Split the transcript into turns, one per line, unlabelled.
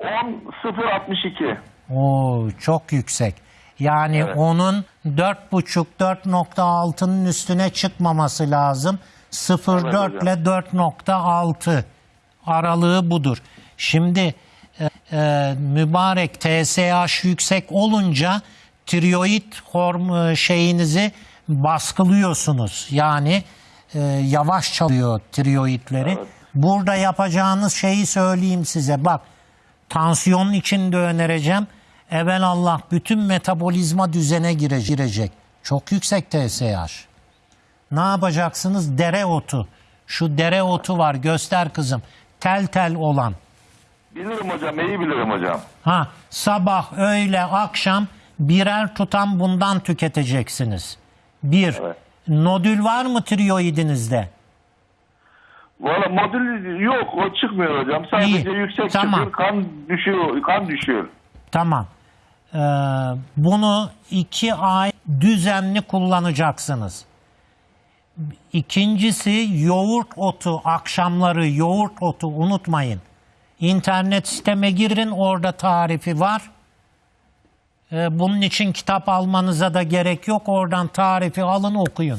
10.062.
Oo, çok yüksek. Yani
Evet.
onun 4.5-4.6'nın üstüne çıkmaması lazım. 0.4
Evet
ile 4.6 aralığı budur. Şimdi e, e, mübarek TSH yüksek olunca tiroid horm şeyinizi baskılıyorsunuz. Yani e, yavaş çalıyor tiroidleri. Burada yapacağınız şeyi söyleyeyim size. Bak Tansiyon için de önereceğim. Evelallah bütün metabolizma düzene gire- girecek. Çok yüksek TSH. Ne yapacaksınız? Dereotu. Şu dereotu var göster kızım. Tel tel olan.
Bilirim hocam, iyi bilirim hocam.
Ha sabah, öğle, akşam birer tutam bundan tüketeceksiniz. Bir.
Evet.
Nodül var mı tiroidinizde?
Valla modül yok, o çıkmıyor hocam. Sadece
İyi,
yüksek
tamam.
çıkıyor, kan düşüyor, kan düşüyor.
Tamam. Ee, bunu iki ay düzenli kullanacaksınız. İkincisi yoğurt otu, akşamları yoğurt otu unutmayın. İnternet siteme girin orada tarifi var. Ee, bunun için kitap almanıza da gerek yok. Oradan tarifi alın okuyun.